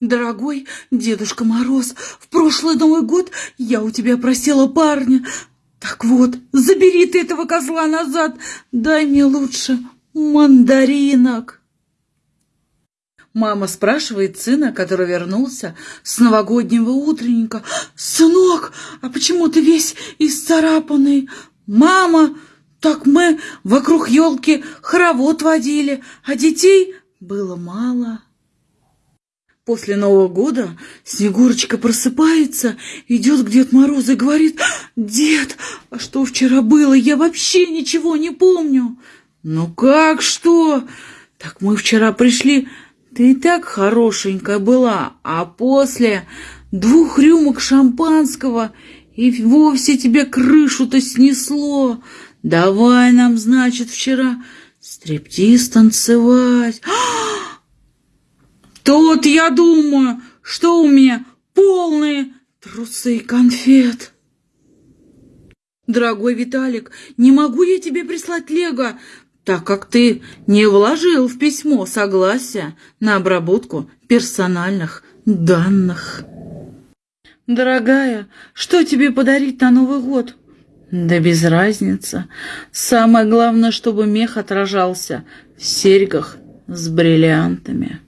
Дорогой Дедушка Мороз, в прошлый Новый год я у тебя просила парня. Так вот, забери ты этого козла назад, дай мне лучше мандаринок. Мама спрашивает сына, который вернулся с новогоднего утренника. «Сынок, а почему ты весь исцарапанный?» «Мама, так мы вокруг елки хоровод водили, а детей было мало». После Нового года Снегурочка просыпается, идет к Дед Морозу и говорит, «Дед, а что вчера было? Я вообще ничего не помню». «Ну как что? Так мы вчера пришли, ты и так хорошенькая была, а после двух рюмок шампанского и вовсе тебе крышу-то снесло. Давай нам, значит, вчера стриптиз танцевать». Тут я думаю, что у меня полные трусы конфет. Дорогой Виталик, не могу я тебе прислать лего, так как ты не вложил в письмо согласия на обработку персональных данных. Дорогая, что тебе подарить на Новый год? Да без разницы. Самое главное, чтобы мех отражался в серьгах с бриллиантами.